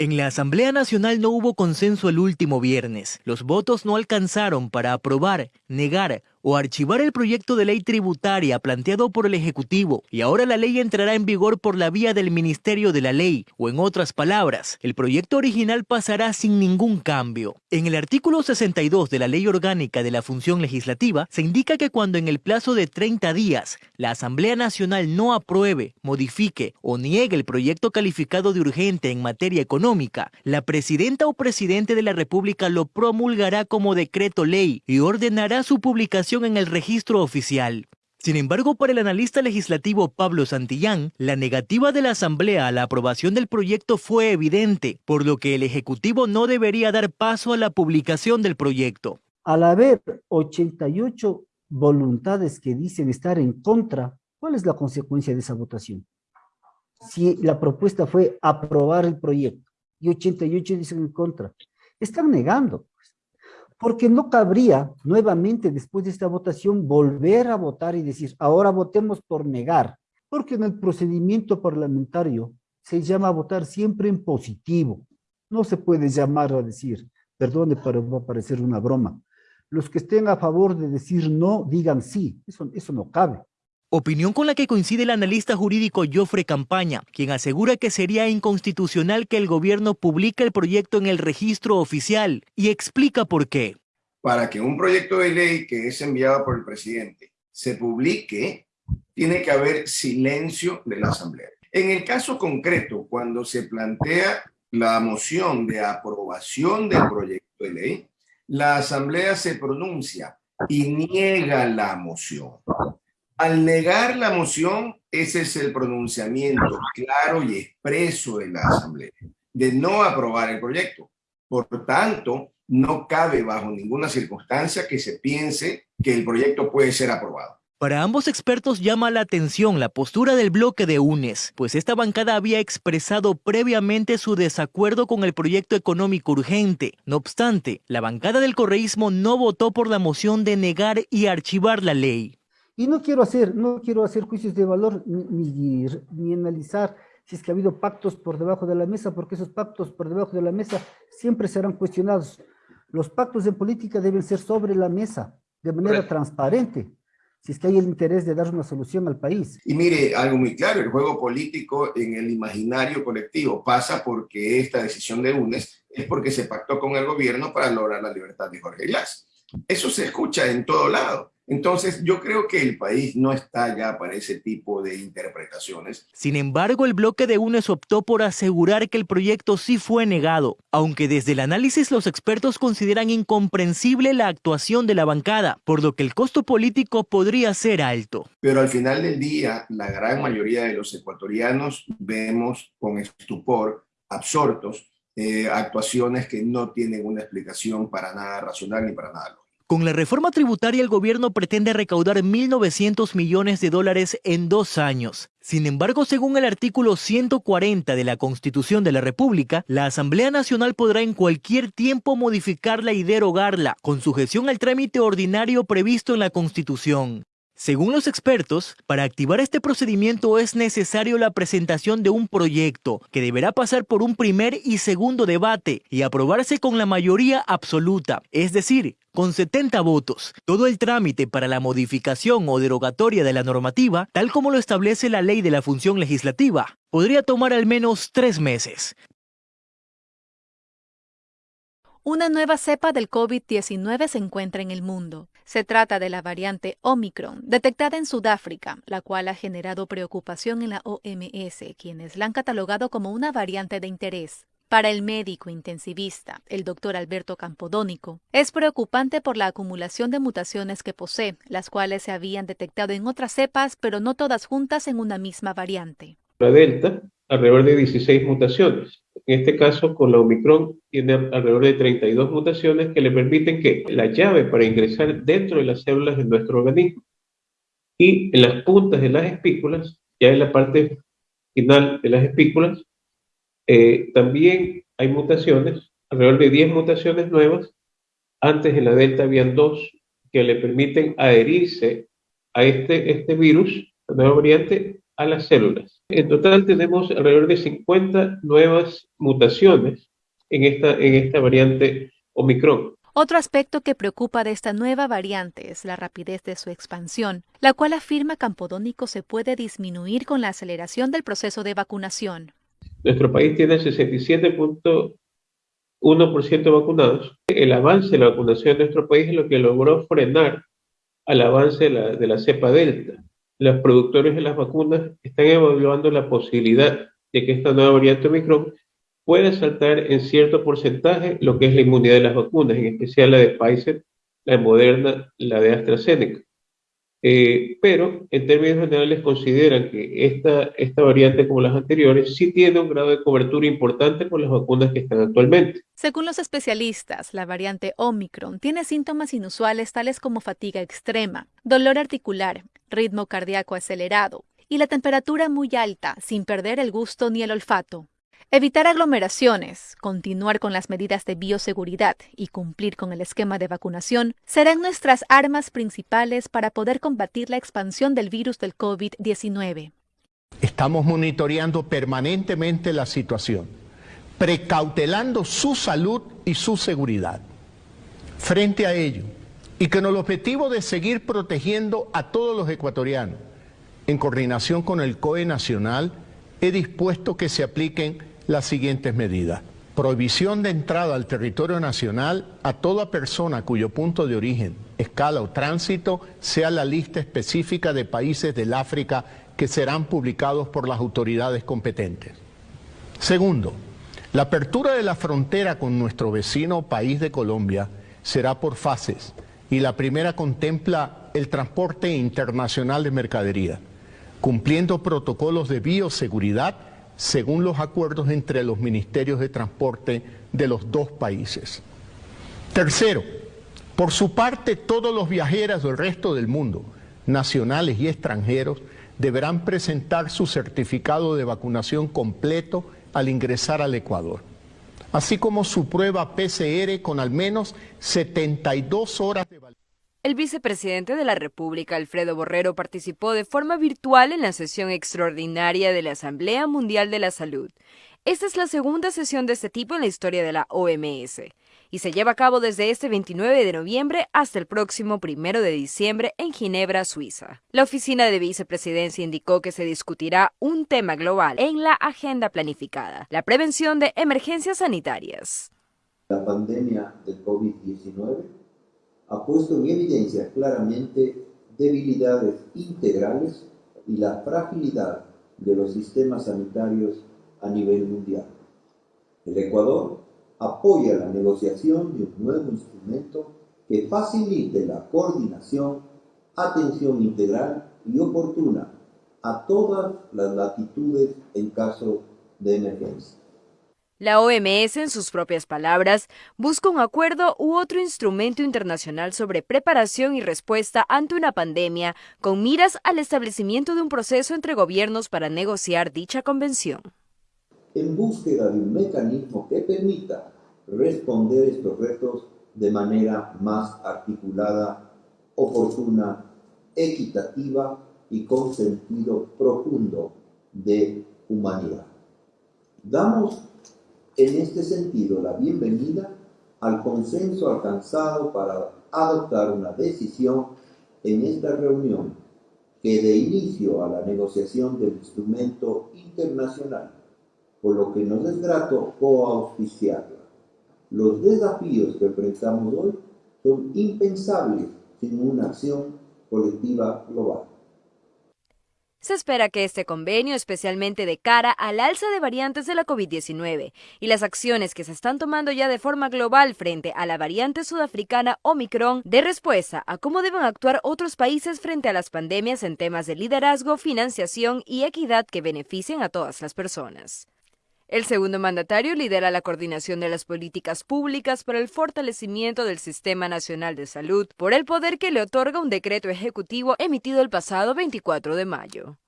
En la Asamblea Nacional no hubo consenso el último viernes. Los votos no alcanzaron para aprobar, negar o archivar el proyecto de ley tributaria planteado por el Ejecutivo y ahora la ley entrará en vigor por la vía del Ministerio de la Ley, o en otras palabras, el proyecto original pasará sin ningún cambio. En el artículo 62 de la Ley Orgánica de la Función Legislativa se indica que cuando en el plazo de 30 días la Asamblea Nacional no apruebe, modifique o niegue el proyecto calificado de urgente en materia económica, la Presidenta o Presidente de la República lo promulgará como decreto ley y ordenará su publicación en el registro oficial. Sin embargo, para el analista legislativo Pablo Santillán, la negativa de la Asamblea a la aprobación del proyecto fue evidente, por lo que el Ejecutivo no debería dar paso a la publicación del proyecto. Al haber 88 voluntades que dicen estar en contra, ¿cuál es la consecuencia de esa votación? Si la propuesta fue aprobar el proyecto y 88 dicen en contra, están negando porque no cabría nuevamente después de esta votación volver a votar y decir, ahora votemos por negar, porque en el procedimiento parlamentario se llama a votar siempre en positivo. No se puede llamar a decir, perdone, pero va a parecer una broma. Los que estén a favor de decir no, digan sí. Eso, eso no cabe. Opinión con la que coincide el analista jurídico Joffre Campaña, quien asegura que sería inconstitucional que el gobierno publique el proyecto en el registro oficial y explica por qué. Para que un proyecto de ley que es enviado por el presidente se publique, tiene que haber silencio de la Asamblea. En el caso concreto, cuando se plantea la moción de aprobación del proyecto de ley, la Asamblea se pronuncia y niega la moción. Al negar la moción, ese es el pronunciamiento claro y expreso de la Asamblea, de no aprobar el proyecto. Por tanto, no cabe bajo ninguna circunstancia que se piense que el proyecto puede ser aprobado. Para ambos expertos llama la atención la postura del bloque de UNES, pues esta bancada había expresado previamente su desacuerdo con el proyecto económico urgente. No obstante, la bancada del correísmo no votó por la moción de negar y archivar la ley. Y no quiero hacer, no quiero hacer juicios de valor ni, ni, analizar si es que ha habido pactos por debajo de la mesa, porque esos pactos por debajo de la mesa siempre serán cuestionados. Los pactos en política deben ser sobre la mesa, de manera transparente, si es que hay el interés de dar una solución al país. Y mire, algo muy claro, el juego político en el imaginario colectivo pasa porque esta decisión de UNES es porque se pactó con el gobierno para lograr la libertad de Jorge Glass. Eso se escucha en todo lado. Entonces, yo creo que el país no está ya para ese tipo de interpretaciones. Sin embargo, el bloque de UNES optó por asegurar que el proyecto sí fue negado, aunque desde el análisis los expertos consideran incomprensible la actuación de la bancada, por lo que el costo político podría ser alto. Pero al final del día, la gran mayoría de los ecuatorianos vemos con estupor, absortos, eh, actuaciones que no tienen una explicación para nada racional ni para nada lógica. Con la reforma tributaria el gobierno pretende recaudar 1.900 millones de dólares en dos años. Sin embargo, según el artículo 140 de la Constitución de la República, la Asamblea Nacional podrá en cualquier tiempo modificarla y derogarla, con sujeción al trámite ordinario previsto en la Constitución. Según los expertos, para activar este procedimiento es necesario la presentación de un proyecto que deberá pasar por un primer y segundo debate y aprobarse con la mayoría absoluta, es decir, con 70 votos. Todo el trámite para la modificación o derogatoria de la normativa, tal como lo establece la ley de la función legislativa, podría tomar al menos tres meses. Una nueva cepa del COVID-19 se encuentra en el mundo. Se trata de la variante Omicron, detectada en Sudáfrica, la cual ha generado preocupación en la OMS, quienes la han catalogado como una variante de interés. Para el médico intensivista, el doctor Alberto Campodónico, es preocupante por la acumulación de mutaciones que posee, las cuales se habían detectado en otras cepas, pero no todas juntas en una misma variante. La Delta, alrededor de 16 mutaciones. En este caso, con la Omicron, tiene alrededor de 32 mutaciones que le permiten que la llave para ingresar dentro de las células de nuestro organismo. Y en las puntas de las espículas, ya en la parte final de las espículas, eh, también hay mutaciones, alrededor de 10 mutaciones nuevas. Antes en la Delta habían dos que le permiten adherirse a este, este virus, la nueva variante, a las células. En total tenemos alrededor de 50 nuevas mutaciones en esta, en esta variante Omicron. Otro aspecto que preocupa de esta nueva variante es la rapidez de su expansión, la cual afirma Campodónico se puede disminuir con la aceleración del proceso de vacunación. Nuestro país tiene 67.1% vacunados. El avance de la vacunación de nuestro país es lo que logró frenar al avance de la, de la cepa Delta. Los productores de las vacunas están evaluando la posibilidad de que esta nueva variante Omicron puede saltar en cierto porcentaje lo que es la inmunidad de las vacunas, en especial la de Pfizer, la de Moderna, la de AstraZeneca. Eh, pero en términos generales consideran que esta, esta variante como las anteriores sí tiene un grado de cobertura importante con las vacunas que están actualmente. Según los especialistas, la variante Omicron tiene síntomas inusuales tales como fatiga extrema, dolor articular, ritmo cardíaco acelerado y la temperatura muy alta sin perder el gusto ni el olfato. Evitar aglomeraciones, continuar con las medidas de bioseguridad y cumplir con el esquema de vacunación serán nuestras armas principales para poder combatir la expansión del virus del COVID-19. Estamos monitoreando permanentemente la situación, precautelando su salud y su seguridad. Frente a ello, y con el objetivo de seguir protegiendo a todos los ecuatorianos, en coordinación con el COE Nacional, he dispuesto que se apliquen las siguientes medidas. Prohibición de entrada al territorio nacional a toda persona cuyo punto de origen, escala o tránsito sea la lista específica de países del África que serán publicados por las autoridades competentes. Segundo, la apertura de la frontera con nuestro vecino país de Colombia será por fases y la primera contempla el transporte internacional de mercadería, cumpliendo protocolos de bioseguridad según los acuerdos entre los ministerios de transporte de los dos países. Tercero, por su parte, todos los viajeros del resto del mundo, nacionales y extranjeros, deberán presentar su certificado de vacunación completo al ingresar al Ecuador, así como su prueba PCR con al menos 72 horas. El vicepresidente de la República, Alfredo Borrero, participó de forma virtual en la sesión extraordinaria de la Asamblea Mundial de la Salud. Esta es la segunda sesión de este tipo en la historia de la OMS y se lleva a cabo desde este 29 de noviembre hasta el próximo 1 de diciembre en Ginebra, Suiza. La oficina de vicepresidencia indicó que se discutirá un tema global en la agenda planificada, la prevención de emergencias sanitarias. La pandemia del COVID-19 ha puesto en evidencia claramente debilidades integrales y la fragilidad de los sistemas sanitarios a nivel mundial. El Ecuador apoya la negociación de un nuevo instrumento que facilite la coordinación, atención integral y oportuna a todas las latitudes en caso de emergencia. La OMS, en sus propias palabras, busca un acuerdo u otro instrumento internacional sobre preparación y respuesta ante una pandemia con miras al establecimiento de un proceso entre gobiernos para negociar dicha convención. En búsqueda de un mecanismo que permita responder estos retos de manera más articulada, oportuna, equitativa y con sentido profundo de humanidad. Damos en este sentido la bienvenida al consenso alcanzado para adoptar una decisión en esta reunión que dé inicio a la negociación del instrumento internacional, por lo que nos es grato coauspiciarla. Los desafíos que enfrentamos hoy son impensables sin una acción colectiva global. Se espera que este convenio, especialmente de cara al alza de variantes de la COVID-19 y las acciones que se están tomando ya de forma global frente a la variante sudafricana Omicron, dé respuesta a cómo deben actuar otros países frente a las pandemias en temas de liderazgo, financiación y equidad que beneficien a todas las personas. El segundo mandatario lidera la coordinación de las políticas públicas para el fortalecimiento del Sistema Nacional de Salud por el poder que le otorga un decreto ejecutivo emitido el pasado 24 de mayo.